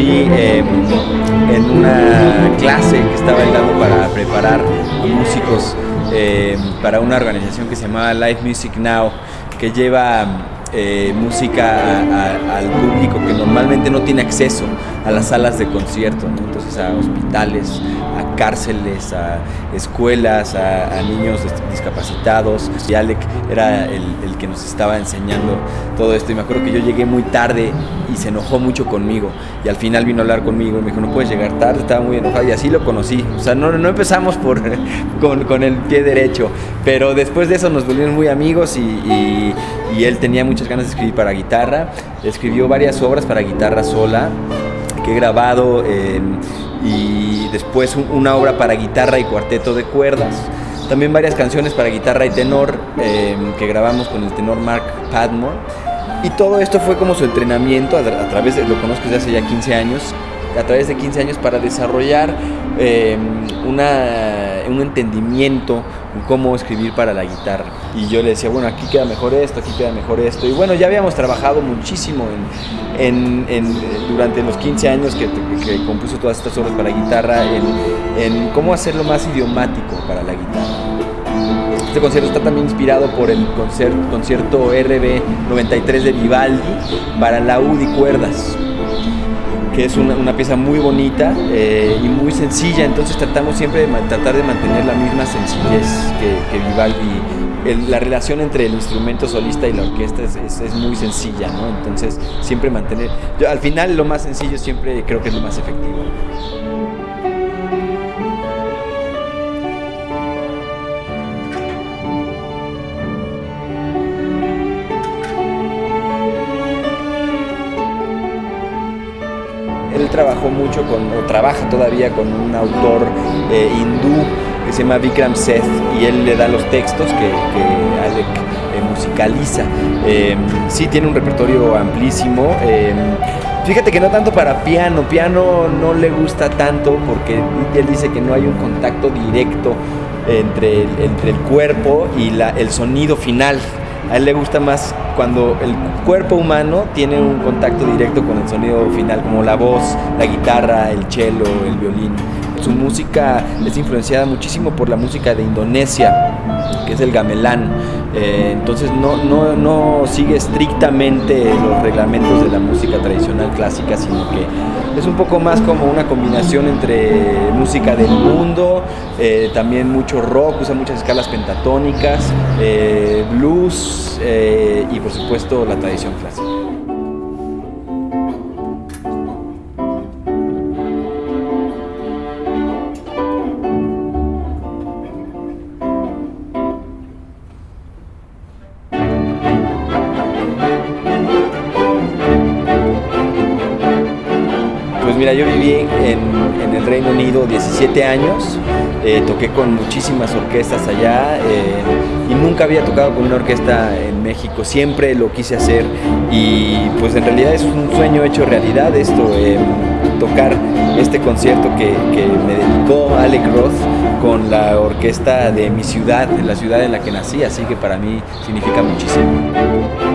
em, en una clase que estaba dando para preparar músicos em, para una organización que se llamaba Live Music Now, que lleva eh, música al público que normalmente no tiene acceso a las salas de concierto, entonces a hospitales, a cárceles, a escuelas, a, niños discapacitados. Y Alec era el, que nos estaba enseñando todo esto. Y me acuerdo que yo llegué muy tarde y se enojó mucho conmigo. Y al final vino a hablar conmigo y me dijo no puedes llegar tarde, estaba muy enojado y así lo conocí. O sea, no, no empezamos por, con, con, el pie derecho, pero después de eso nos volvimos muy amigos y, y él tenía muchas ganas de escribir para guitarra, escribió varias obras para guitarra sola que he grabado y después una obra para guitarra y cuarteto de cuerdas. También varias canciones para guitarra y tenor em, que grabamos con el tenor Mark Padmore. Y todo esto fue como su entrenamiento a, través de, lo conozco desde hace ya 15 años, a través de 15 años para desarrollar em, una, un entendimiento en cómo escribir para la guitarra. Y yo le decía, bueno, aquí queda mejor esto, aquí queda mejor esto. Y bueno, ya habíamos trabajado muchísimo en, en, durante los 15 años que, que, compuso todas estas obras para guitarra, en, cómo hacerlo más idiomático para la guitarra. Este concierto está también inspirado por el concierto, concierto RB 93 de Vivaldi para laúd y cuerdas que es una, pieza muy bonita eh, y muy sencilla, entonces tratamos siempre de tratar de mantener la misma sencillez que, Vivaldi. la relación entre el instrumento solista y la orquesta es, muy sencilla, ¿no? Entonces siempre mantener, al final lo más sencillo siempre creo que es lo más efectivo. Él trabajó mucho con, o trabaja todavía con un autor eh, hindú que se llama Vikram Seth y él le da los textos que, Alec eh, musicaliza. Em, sí tiene un repertorio amplísimo. Fíjate que no tanto para piano, piano no le gusta tanto porque él dice que no hay un contacto directo entre el, entre el cuerpo y la, el sonido final. A él le gusta más cuando el cuerpo humano tiene un contacto directo con el sonido final, como la voz, la guitarra, el cello, el violín. Su música es influenciada muchísimo por la música de Indonesia, que es el gamelán. Eh, entonces no, no, no, sigue estrictamente los reglamentos de la música tradicional clásica, sino que es un poco más como una combinación entre música del mundo, eh, también mucho rock, usa muchas escalas pentatónicas, eh, blues y por supuesto la tradición clásica. Mira, yo viví en, el Reino Unido 17 años, eh, toqué con muchísimas orquestas allá eh, y nunca había tocado con una orquesta en México, siempre lo quise hacer y pues en realidad es un sueño hecho realidad esto, eh, tocar este concierto que, me dedicó Alec Roth con la orquesta de mi ciudad, la ciudad en la que nací, así que para mí significa muchísimo.